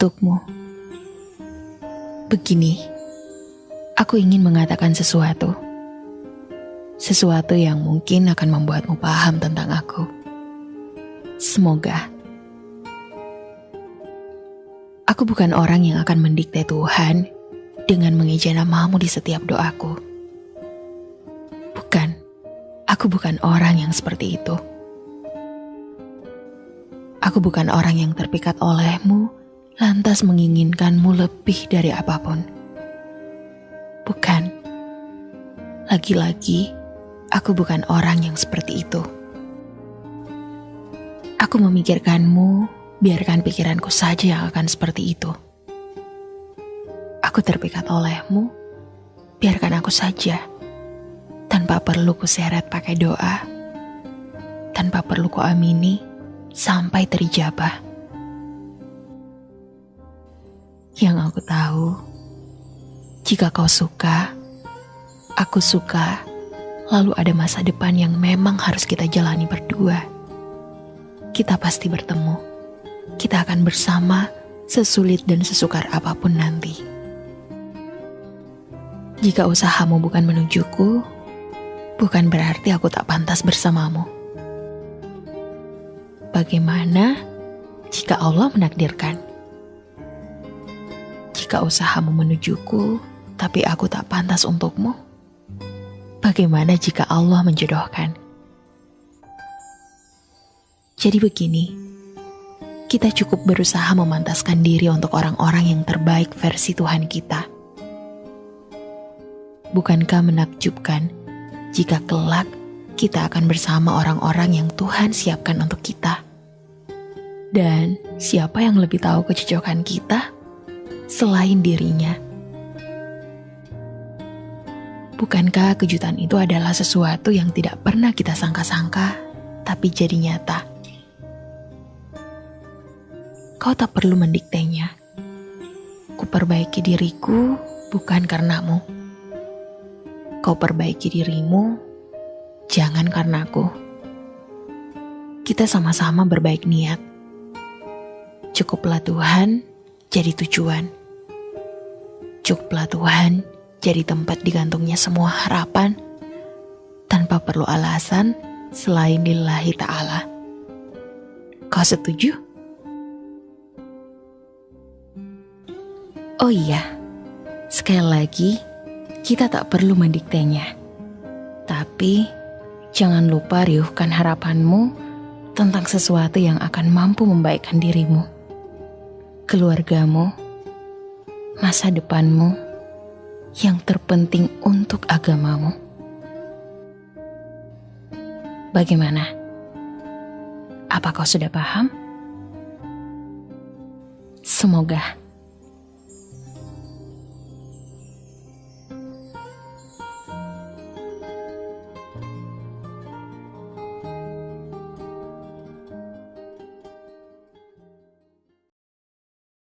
Untukmu. Begini, aku ingin mengatakan sesuatu. Sesuatu yang mungkin akan membuatmu paham tentang aku. Semoga. Aku bukan orang yang akan mendikte Tuhan dengan mengeja namamu di setiap doaku. Bukan, aku bukan orang yang seperti itu. Aku bukan orang yang terpikat olehmu, lantas menginginkanmu lebih dari apa pun. Bukan, lagi-lagi aku bukan orang yang seperti itu. Aku memikirkanmu, biarkan pikiranku saja yang akan seperti itu. Aku terpikat olehmu, biarkan aku saja. Tanpa perlu kuseret pakai doa, tanpa perlu ku amini sampai terijabah. Yang aku tahu, jika kau suka, aku suka, lalu ada masa depan yang memang harus kita jalani berdua kita pasti bertemu. Kita akan bersama sesulit dan sesukar apa pun nanti. Jika usahamu bukan menujuku, bukan berarti aku tak pantas bersamamu. Bagaimana jika Allah menakdirkan? Jika usahamu menujuku, tapi aku tak pantas untukmu? Bagaimana jika Allah menjodohkan? Jadi begini, kita cukup berusaha memantaskan diri untuk orang-orang yang terbaik versi Tuhan kita. Bukankah menakjubkan jika kelak kita akan bersama orang-orang yang Tuhan siapkan untuk kita? Dan siapa yang lebih tahu kecocokan kita selain dirinya? Bukankah kejutan itu adalah sesuatu yang tidak pernah kita sangka-sangka, tapi jadi nyata? Kau tak perlu mendiktenya. Kuperbaiki diriku bukan karenamu. Kau perbaiki dirimu, jangan karenaku. Kita sama-sama berbaik niat. Cukuplah Tuhan jadi tujuan. Cukuplah Tuhan jadi tempat digantungnya semua harapan tanpa perlu alasan selain lillahi ta'ala. Kau setuju? Oh iya, sekali lagi, kita tak perlu mendiktenya. Tapi, jangan lupa riuhkan harapanmu tentang sesuatu yang akan mampu membaikkan dirimu, keluargamu, masa depanmu, yang terpenting untuk agamamu. Bagaimana? Apa kau sudah paham? Semoga.